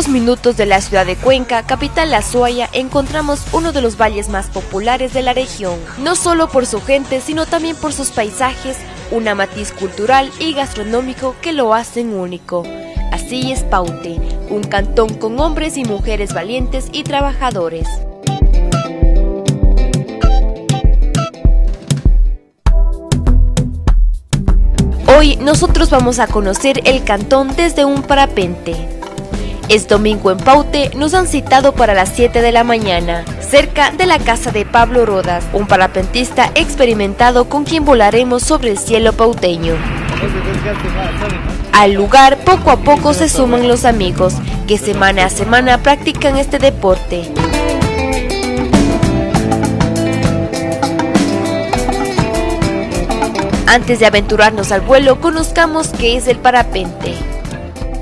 pocos minutos de la ciudad de Cuenca, capital La Suaya, encontramos uno de los valles más populares de la región, no solo por su gente, sino también por sus paisajes, una matiz cultural y gastronómico que lo hacen único. Así es Paute, un cantón con hombres y mujeres valientes y trabajadores. Hoy nosotros vamos a conocer el cantón desde un parapente. Es domingo en Paute, nos han citado para las 7 de la mañana, cerca de la casa de Pablo Rodas, un parapentista experimentado con quien volaremos sobre el cielo pauteño. Al lugar poco a poco se suman los amigos, que semana a semana practican este deporte. Antes de aventurarnos al vuelo, conozcamos qué es el parapente.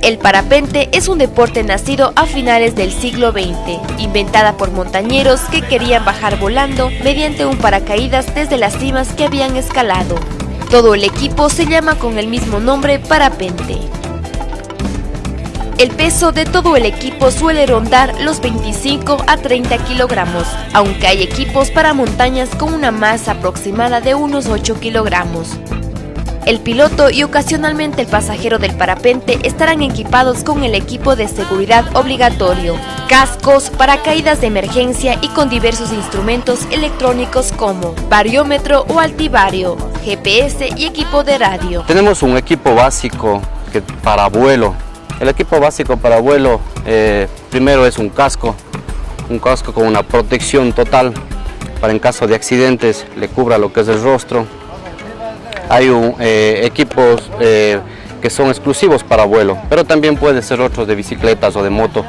El parapente es un deporte nacido a finales del siglo XX, inventada por montañeros que querían bajar volando mediante un paracaídas desde las cimas que habían escalado. Todo el equipo se llama con el mismo nombre parapente. El peso de todo el equipo suele rondar los 25 a 30 kilogramos, aunque hay equipos para montañas con una masa aproximada de unos 8 kilogramos. El piloto y ocasionalmente el pasajero del parapente estarán equipados con el equipo de seguridad obligatorio, cascos, paracaídas de emergencia y con diversos instrumentos electrónicos como bariómetro o altivario, GPS y equipo de radio. Tenemos un equipo básico que para vuelo el equipo básico para vuelo eh, primero es un casco, un casco con una protección total para en caso de accidentes le cubra lo que es el rostro. Hay eh, equipos eh, que son exclusivos para vuelo, pero también puede ser otros de bicicletas o de moto.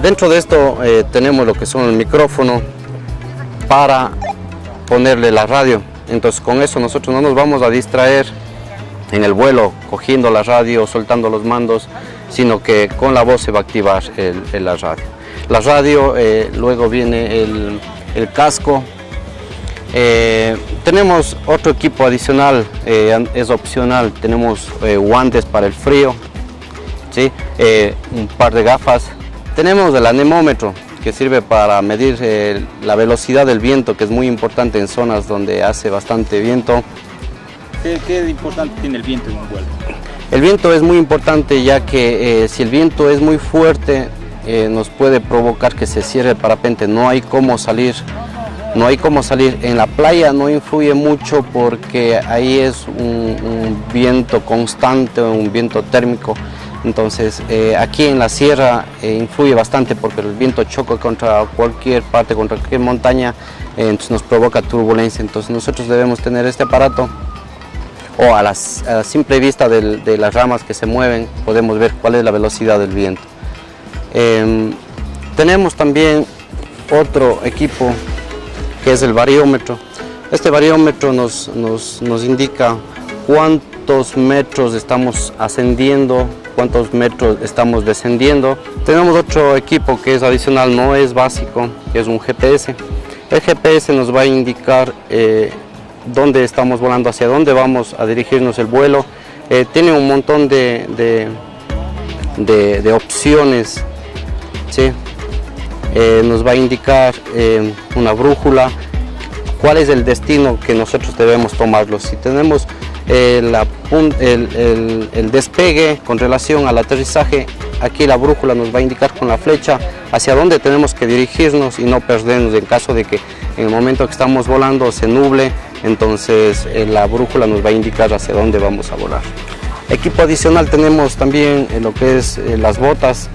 dentro de esto tenemos lo que son el micrófono para ponerle la radio. Entonces con eso nosotros no nos vamos a distraer en el vuelo, cogiendo la radio, soltando los mandos, sino que con la voz se va a activar la radio. La radio, eh, luego viene el, casco. Eh, tenemos otro equipo adicional, eh, es opcional, tenemos guantes para el frío, ¿sí? un par de gafas. Tenemos el anemómetro, que sirve para medir la velocidad del viento, que es muy importante en zonas donde hace bastante viento. ¿Qué, qué importante tiene el viento en un vuelo? El viento es muy importante ya que eh, si el viento es muy fuerte eh, nos puede provocar que se cierre el parapente, no hay cómo salir. No hay cómo salir. En la playa no influye mucho porque ahí es un, viento constante, un viento térmico. Entonces eh, aquí en la sierra influye bastante porque el viento choca contra cualquier parte, contra cualquier montaña, entonces nos provoca turbulencia. Entonces nosotros debemos tener este aparato o a, la simple vista de, las ramas que se mueven podemos ver cuál es la velocidad del viento. Em, tenemos también otro equipo que es el bariómetro. Este bariómetro nos, nos, indica cuántos metros estamos ascendiendo, cuántos metros estamos descendiendo. Tenemos otro equipo que es adicional, no es básico, que es un GPS. El GPS nos va a indicar eh, dónde estamos volando, hacia dónde vamos a dirigirnos el vuelo. Eh, tiene un montón de, de, opciones, ¿sí? Eh, nos va a indicar eh, una brújula, cuál es el destino que nosotros debemos tomarlo. Si tenemos el, el, despegue con relación al aterrizaje, aquí la brújula nos va a indicar con la flecha hacia dónde tenemos que dirigirnos y no perdernos en caso de que en el momento que estamos volando se nuble entonces eh, la brújula nos va a indicar hacia dónde vamos a volar. Equipo adicional tenemos también eh, lo que es eh, las botas.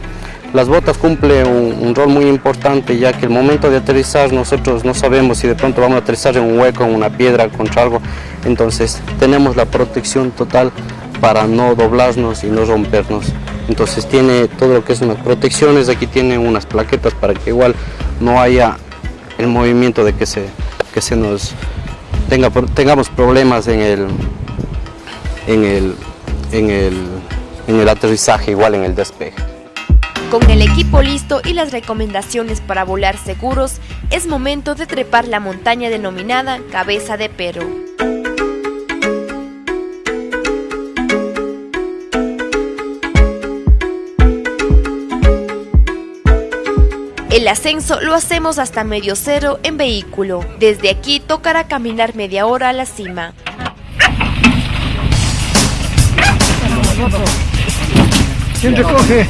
Las botas cumplen un, rol muy importante ya que el momento de aterrizar nosotros no sabemos si de pronto vamos a aterrizar en un hueco, en una piedra, contra algo. Entonces tenemos la protección total para no doblarnos y no rompernos. Entonces tiene todo lo que es unas protecciones, aquí tiene unas plaquetas para que igual no haya el movimiento de que se, que se nos tengamos problemas en el, en, el, en, el, en el aterrizaje, igual en el despegue. Con el equipo listo y las recomendaciones para volar seguros, es momento de trepar la montaña denominada Cabeza de Perro. El ascenso lo hacemos hasta medio cero en vehículo. Desde aquí tocará caminar media hora a la cima. ¿Quién recoge?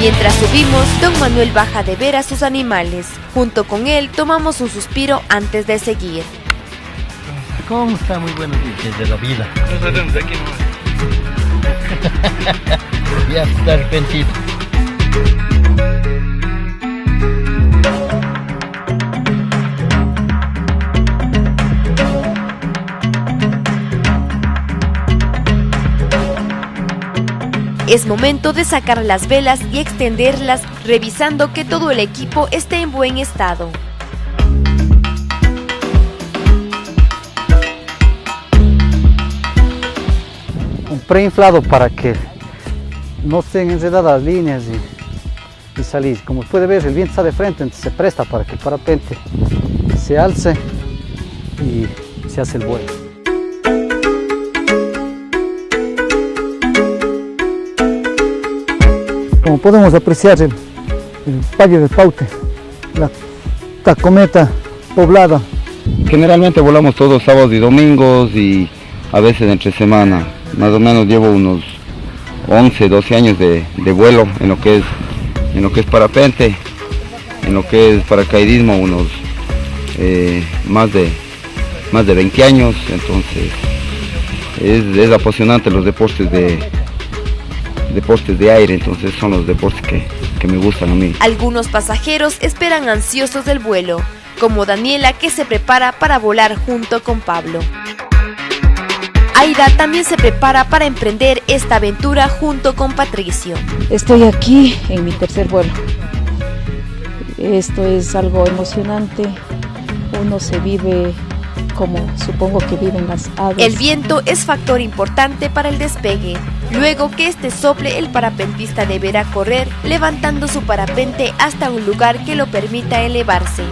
Mientras subimos, don Manuel baja de ver a sus animales. Junto con él tomamos un suspiro antes de seguir. ¿Cómo está? Muy buenos días de la vida. Nosotros aquí ya está arrepentido. Es momento de sacar las velas y extenderlas, revisando que todo el equipo esté en buen estado. un preinflado para que no estén enredadas las líneas y, salir. Como puede ver, el viento está de frente, entonces se presta para que el parapente se alce y se hace el vuelo. Como podemos apreciar el, el Valle del Paute, la tacometa poblada. Generalmente volamos todos sábados y domingos y a veces entre semana. Más o menos llevo unos 11, 12 años de, de vuelo en lo que es en lo que es parapente, en lo que es paracaidismo unos eh, más de más de 20 años, entonces es, es apasionante los deportes de deportes de aire, entonces son los deportes que, que me gustan a mí. Algunos pasajeros esperan ansiosos del vuelo, como Daniela que se prepara para volar junto con Pablo. Aida también se prepara para emprender esta aventura junto con Patricio. Estoy aquí en mi tercer vuelo. Esto es algo emocionante. Uno se vive como supongo que viven las aves. El viento es factor importante para el despegue. Luego que este sople, el parapentista deberá correr levantando su parapente hasta un lugar que lo permita elevarse.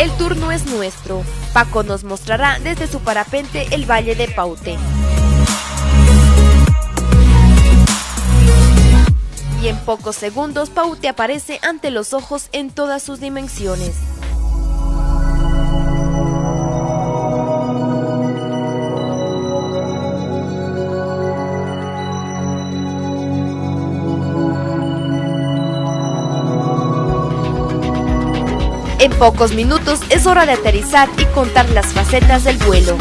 El turno es nuestro. Paco nos mostrará desde su parapente el Valle de Paute. Y en pocos segundos Paute aparece ante los ojos en todas sus dimensiones. En pocos minutos es hora de aterrizar y contar las facetas del vuelo.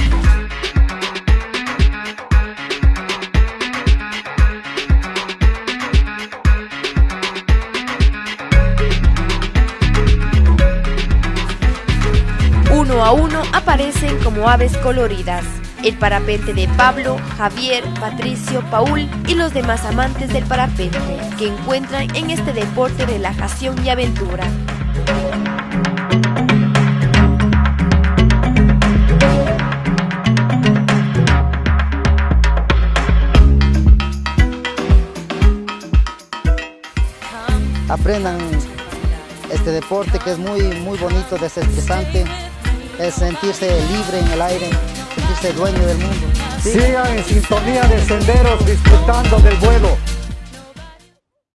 Uno a uno aparecen como aves coloridas. El parapente de Pablo, Javier, Patricio, Paul y los demás amantes del parapente, que encuentran en este deporte relajación y aventura. Aprendan este deporte que es muy, muy bonito, desestresante, es sentirse libre en el aire, sentirse dueño del mundo. Sigan en sintonía de senderos disfrutando del vuelo.